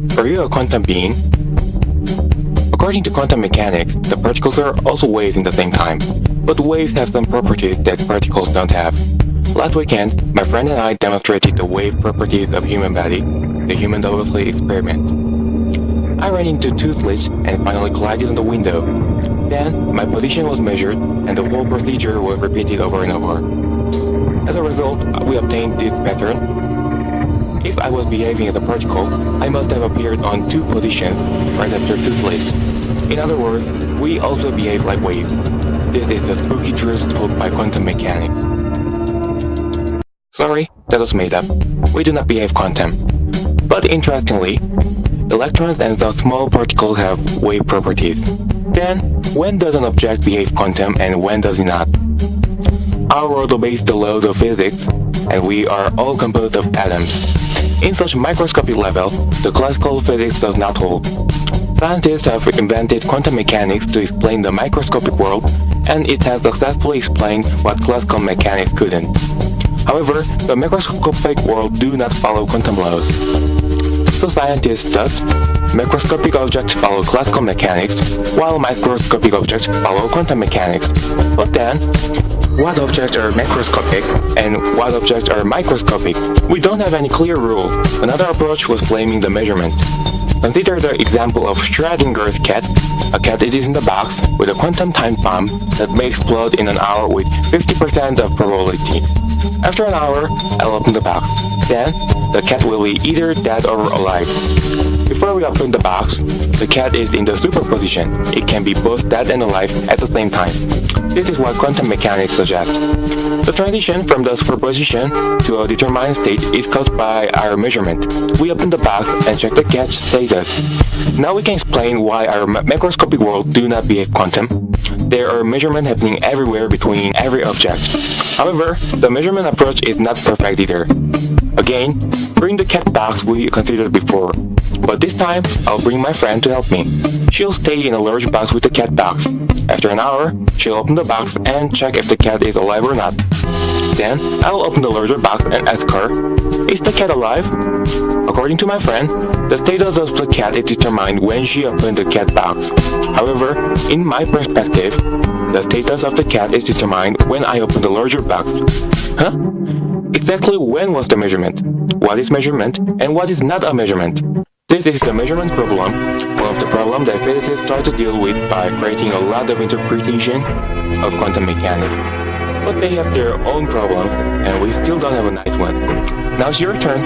Are you a quantum being? According to quantum mechanics, the particles are also waves in the same time, but waves have some properties that particles don't have. Last weekend, my friend and I demonstrated the wave properties of human body, the human double slit experiment. I ran into two slits and finally collided on the window. Then, my position was measured and the whole procedure was repeated over and over. As a result, we obtained this pattern. I was behaving as a particle, I must have appeared on two positions right after two slits. In other words, we also behave like wave. This is the spooky truth told by quantum mechanics. Sorry, that was made up. We do not behave quantum. But interestingly, electrons and the small particles have wave properties. Then, when does an object behave quantum and when does it not? Our world obeys the laws of physics, and we are all composed of atoms. In such microscopic level, the classical physics does not hold. Scientists have invented quantum mechanics to explain the microscopic world, and it has successfully explained what classical mechanics couldn't. However, the microscopic world do not follow quantum laws. So scientists thought, macroscopic objects follow classical mechanics, while microscopic objects follow quantum mechanics. But then, what objects are macroscopic and what objects are microscopic? We don't have any clear rule. Another approach was blaming the measurement. Consider the example of Schrodinger's cat. A cat is in the box with a quantum time bomb that may explode in an hour with 50% of probability. After an hour, I'll open the box. Then, the cat will be either dead or alive. Before we open the box, the cat is in the superposition. It can be both dead and alive at the same time. This is what quantum mechanics suggests. The transition from the superposition to a determined state is caused by our measurement. We open the box and check the cat's status. Now we can explain why our macroscopic world do not behave quantum. There are measurements happening everywhere between every object. However, the measurement approach is not perfect either. Again, bring the cat box we considered before. But this time, I'll bring my friend to help me. She'll stay in a large box with the cat box. After an hour, she'll open the box and check if the cat is alive or not. Then, I'll open the larger box and ask her, Is the cat alive? According to my friend, the status of the cat is determined when she opened the cat box. However, in my perspective, the status of the cat is determined when I open the larger box. Huh? Exactly when was the measurement? What is measurement and what is not a measurement? This is the measurement problem, one of the problems that physicists try to deal with by creating a lot of interpretation of quantum mechanics. But they have their own problems, and we still don't have a nice one. Now it's your turn.